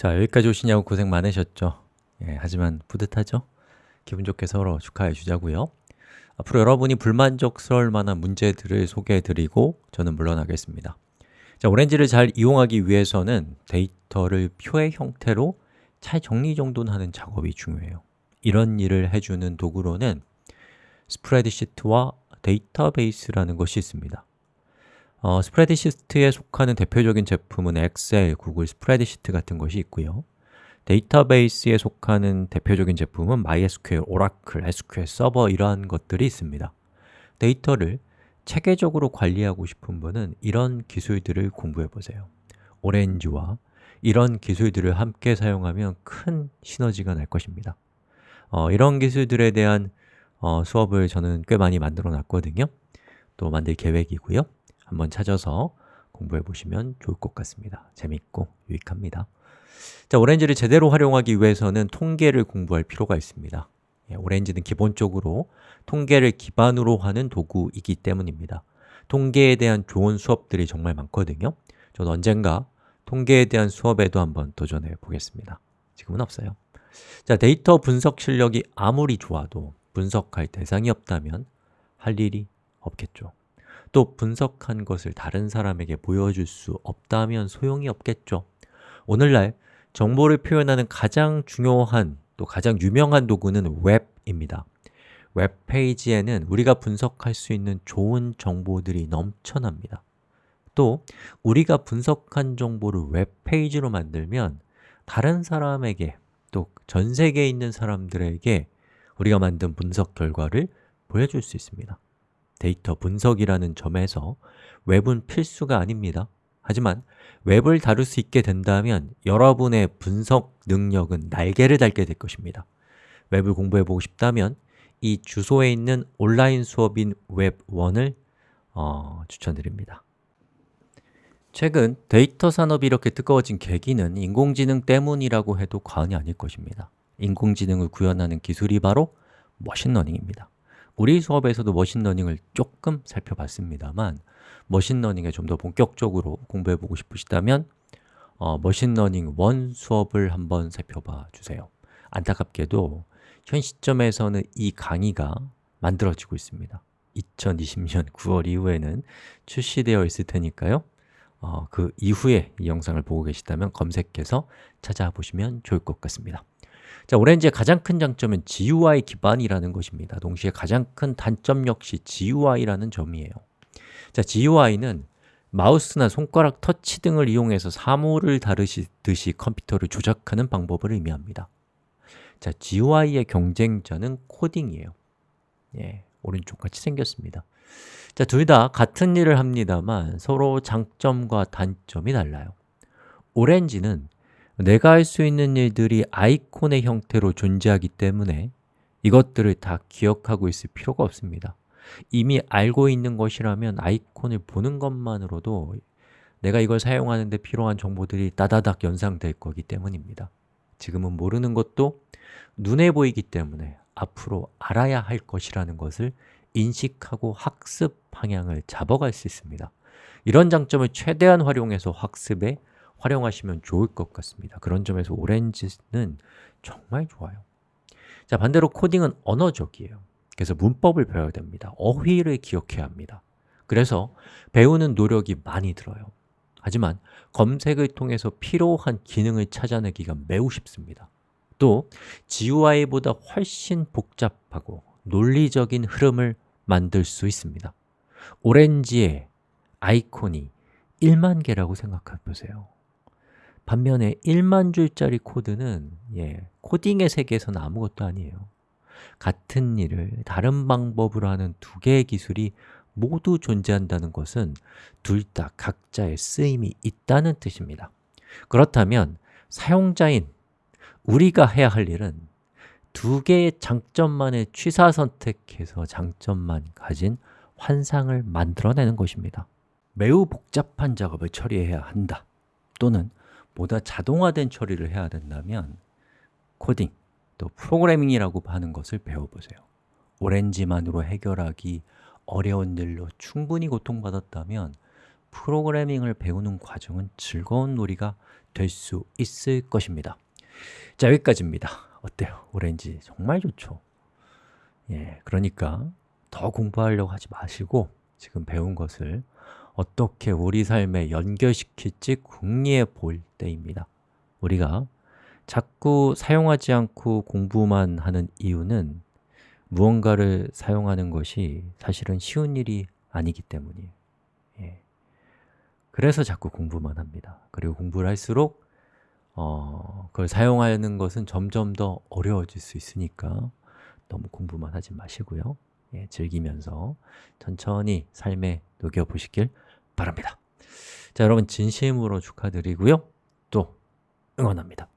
자, 여기까지 오시냐고 고생 많으셨죠? 예, 하지만 뿌듯하죠? 기분 좋게 서로 축하해 주자고요 앞으로 여러분이 불만족스러울 만한 문제들을 소개해 드리고 저는 물러나겠습니다 자, 오렌지를 잘 이용하기 위해서는 데이터를 표의 형태로 잘 정리 정돈 하는 작업이 중요해요 이런 일을 해주는 도구로는 스프레드시트와 데이터베이스라는 것이 있습니다 어, 스프레드시트에 속하는 대표적인 제품은 엑셀, 구글 스프레드시트 같은 것이 있고요. 데이터베이스에 속하는 대표적인 제품은 MySQL, 오라클, SQL 서버 이러한 것들이 있습니다. 데이터를 체계적으로 관리하고 싶은 분은 이런 기술들을 공부해 보세요. 오렌지와 이런 기술들을 함께 사용하면 큰 시너지가 날 것입니다. 어, 이런 기술들에 대한 어, 수업을 저는 꽤 많이 만들어 놨거든요. 또 만들 계획이고요 한번 찾아서 공부해 보시면 좋을 것 같습니다. 재밌고 유익합니다. 자, 오렌지를 제대로 활용하기 위해서는 통계를 공부할 필요가 있습니다. 예, 오렌지는 기본적으로 통계를 기반으로 하는 도구이기 때문입니다. 통계에 대한 좋은 수업들이 정말 많거든요. 저는 언젠가 통계에 대한 수업에도 한번 도전해 보겠습니다. 지금은 없어요. 자, 데이터 분석 실력이 아무리 좋아도 분석할 대상이 없다면 할 일이 없겠죠 또 분석한 것을 다른 사람에게 보여줄 수 없다면 소용이 없겠죠. 오늘날 정보를 표현하는 가장 중요한 또 가장 유명한 도구는 웹입니다. 웹페이지에는 우리가 분석할 수 있는 좋은 정보들이 넘쳐납니다. 또 우리가 분석한 정보를 웹페이지로 만들면 다른 사람에게 또 전 세계에 있는 사람들에게 우리가 만든 분석 결과를 보여줄 수 있습니다 데이터 분석이라는 점에서 웹은 필수가 아닙니다. 하지만 웹을 다룰 수 있게 된다면 여러분의 분석 능력은 날개를 달게 될 것입니다. 웹을 공부해 보고 싶다면 이 주소에 있는 온라인 수업인 웹1을 어, 추천드립니다. 최근 데이터 산업이 이렇게 뜨거워진 계기는 인공지능 때문이라고 해도 과언이 아닐 것입니다. 인공지능을 구현하는 기술이 바로 machine learning입니다 우리 수업에서도 machine learning을 조금 살펴봤습니다만 machine learning에 좀 더 본격적으로 공부해 보고 싶으시다면 어, machine learning 1 수업을 한번 살펴봐 주세요. 안타깝게도 현 시점에서는 이 강의가 만들어지고 있습니다. 2020년 9월 이후에는 출시되어 있을 테니까요. 어, 그 이후에 이 영상을 보고 계시다면 검색해서 찾아보시면 좋을 것 같습니다 자, 오렌지의 가장 큰 장점은 GUI 기반이라는 것입니다. 동시에 가장 큰 단점 역시 GUI라는 점이에요. 자, GUI는 마우스나 손가락 터치 등을 이용해서 사물을 다루시듯이 컴퓨터를 조작하는 방법을 의미합니다. 자, GUI의 경쟁자는 코딩이에요. 예, 오른쪽 같이 생겼습니다. 자, 둘 다 같은 일을 합니다만 서로 장점과 단점이 달라요. 오렌지는 내가 할 수 있는 일들이 아이콘의 형태로 존재하기 때문에 이것들을 다 기억하고 있을 필요가 없습니다. 이미 알고 있는 것이라면 아이콘을 보는 것만으로도 내가 이걸 사용하는 데 필요한 정보들이 따다닥 연상될 거기 때문입니다. 지금은 모르는 것도 눈에 보이기 때문에 앞으로 알아야 할 것이라는 것을 인식하고 학습 방향을 잡아갈 수 있습니다. 이런 장점을 최대한 활용해서 학습에 활용하시면 좋을 것 같습니다. 그런 점에서 오렌지는 정말 좋아요. 자 반대로 코딩은 언어적이에요. 그래서 문법을 배워야 됩니다. 어휘를 기억해야 합니다. 그래서 배우는 노력이 많이 들어요. 하지만 검색을 통해서 필요한 기능을 찾아내기가 매우 쉽습니다. 또 GUI보다 훨씬 복잡하고 논리적인 흐름을 만들 수 있습니다. 오렌지의 아이콘이 1만 개라고 생각해 보세요 반면에 1만 줄짜리 코드는 예, 코딩의 세계에서는 아무것도 아니에요. 같은 일을 다른 방법으로 하는 두 개의 기술이 모두 존재한다는 것은 둘 다 각자의 쓰임이 있다는 뜻입니다. 그렇다면 사용자인 우리가 해야 할 일은 두 개의 장점만을 취사 선택해서 장점만 가진 환상을 만들어내는 것입니다. 매우 복잡한 작업을 처리해야 한다. 또는 보다 자동화된 처리를 해야 된다면 코딩, 또 프로그래밍이라고 하는 것을 배워보세요 오렌지만으로 해결하기 어려운 일로 충분히 고통받았다면 프로그래밍을 배우는 과정은 즐거운 놀이가 될 수 있을 것입니다 자, 여기까지입니다 어때요? 오렌지 정말 좋죠? 예, 그러니까 더 공부하려고 하지 마시고 지금 배운 것을 어떻게 우리 삶에 연결시킬지 궁리해 볼 때입니다. 우리가 자꾸 사용하지 않고 공부만 하는 이유는 무언가를 사용하는 것이 사실은 쉬운 일이 아니기 때문이에요. 예. 그래서 자꾸 공부만 합니다. 그리고 공부를 할수록 어, 그걸 사용하는 것은 점점 더 어려워질 수 있으니까 너무 공부만 하지 마시고요. 예, 즐기면서 천천히 삶에 녹여보시길 바랍니다. 자, 여러분 진심으로 축하드리고요. 또 응원합니다